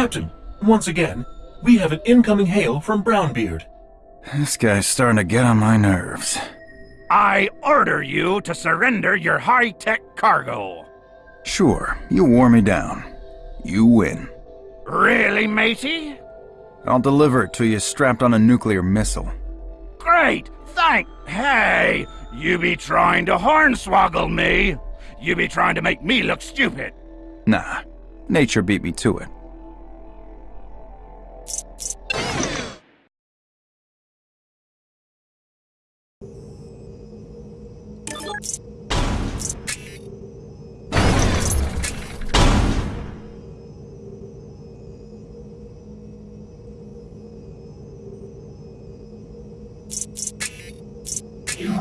Captain, once again, we have an incoming hail from Brownbeard. This guy's starting to get on my nerves. I order you to surrender your high-tech cargo. Sure, you wore me down. You win. Really, matey? I'll deliver it to you strapped on a nuclear missile. Great, thank... Hey, you be trying to hornswoggle me. You be trying to make me look stupid. Nah, nature beat me to it. Consider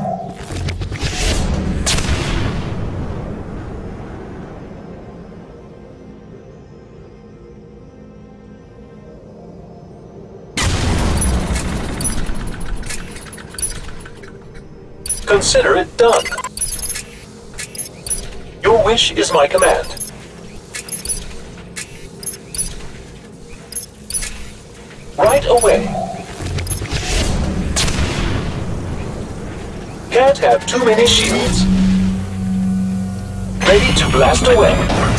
it done. Your wish is my command. Right away. Have too many shields. Ready to blast away.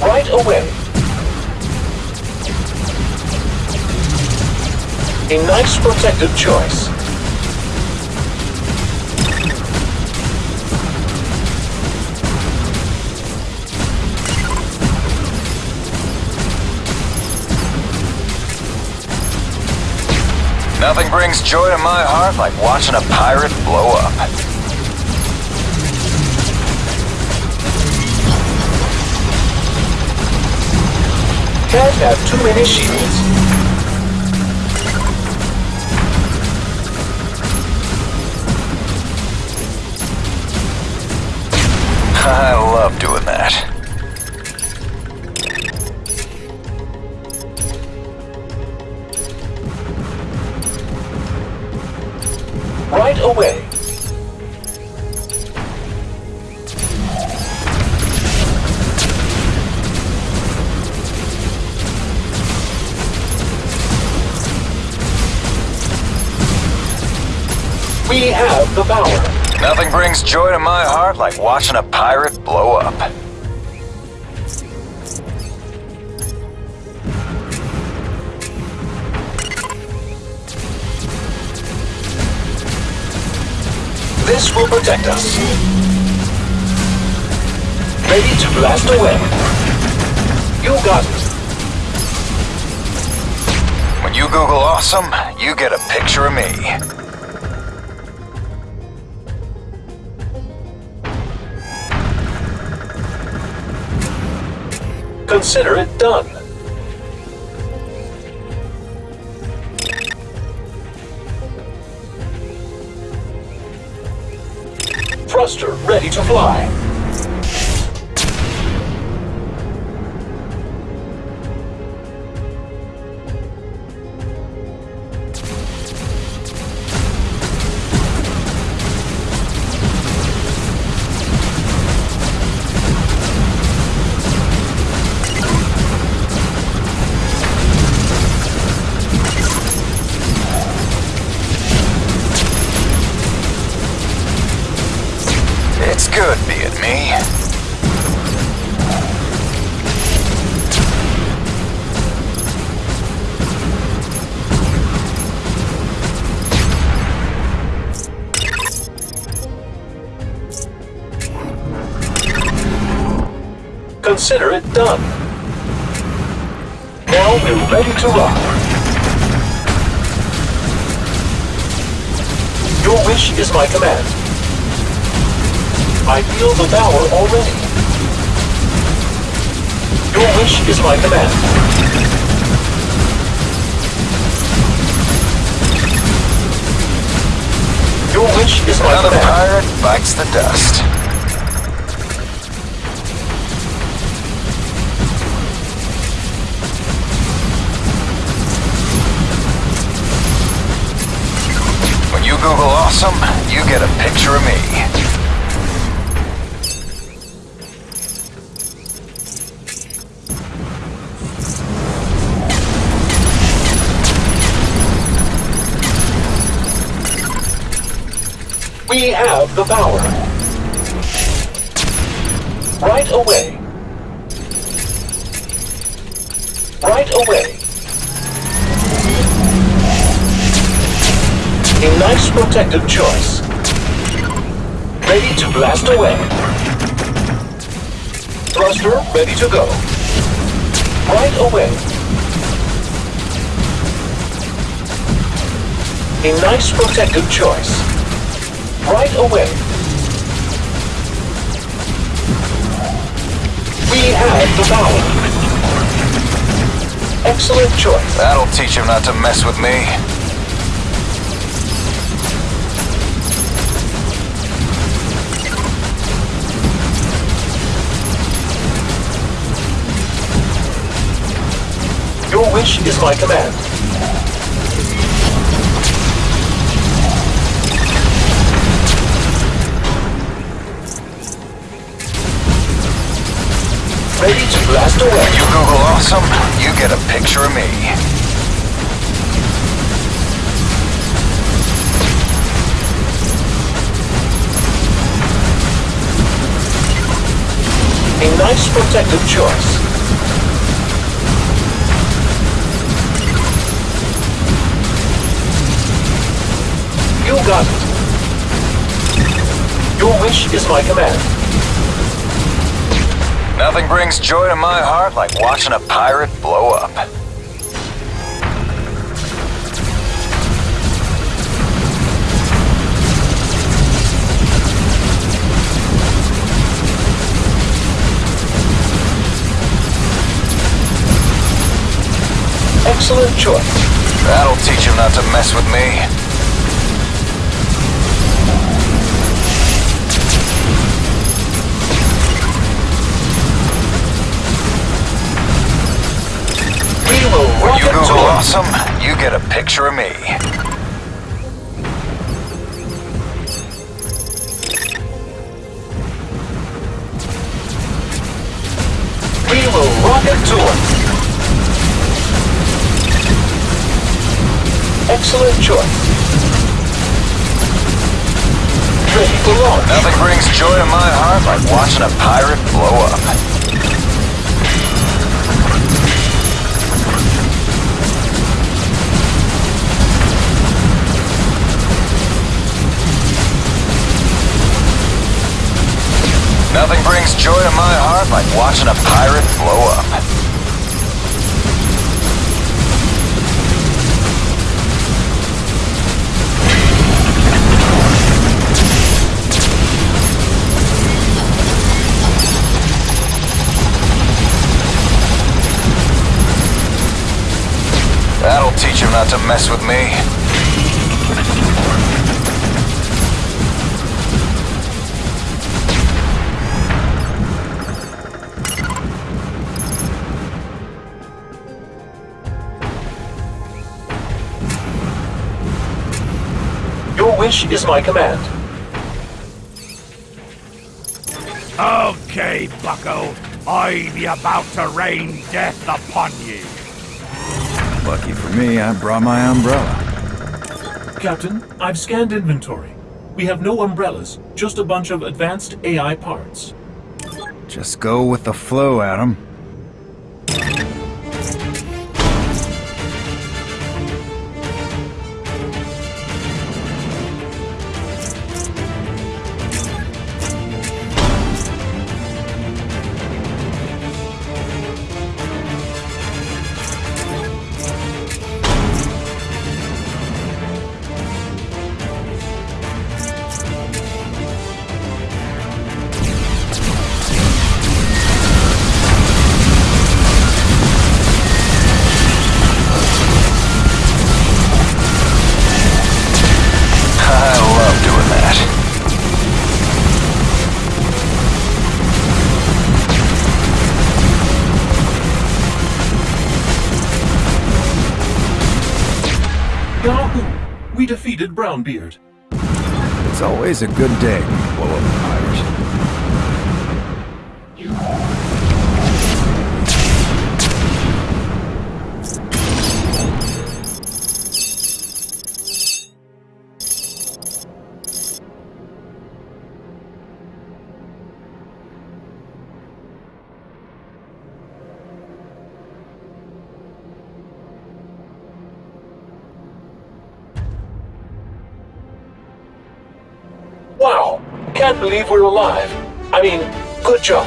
Right away. A nice protected choice. Nothing brings joy to my heart like watching a pirate blow up. Can't have too many shields. I love doing that. We have the power. Nothing brings joy to my heart like watching a pirate blow up. This will protect us. Ready to blast away. You got it. When you Google awesome, you get a picture of me. Consider it done. Thruster ready to fly. Consider it done. Now we're ready to rock. Your wish is my command. I feel the power already. Your wish is my command. Your wish is my Another command. pirate bites the dust. Get a picture of me. We have the power. Right away. Right away. A nice protective choice. Ready to blast away. Thruster ready to go. Right away. A nice protective choice. Right away. We have the power. Excellent choice. That'll teach him not to mess with me. Wish is my command. Ready to blast away. You Google awesome, you get a picture of me. A nice protective choice. You. Your wish is my command. Nothing brings joy to my heart like watching a pirate blow up. Excellent choice. That'll teach him not to mess with me. Awesome, you get a picture of me. We will rock it to it. Excellent choice. Nothing brings joy to my heart like watching a pirate blow up. Brings joy to my heart like watching a pirate blow up. That'll teach him not to mess with me. Your wish is my command. Okay, bucko. I be about to rain death upon ye. Lucky for me, I brought my umbrella. Captain, I've scanned inventory. We have no umbrellas, just a bunch of advanced AI parts. Just go with the flow, Adam. Defeated Brownbeard. It's always a good day when you Wow, can't believe we're alive. I mean, good job.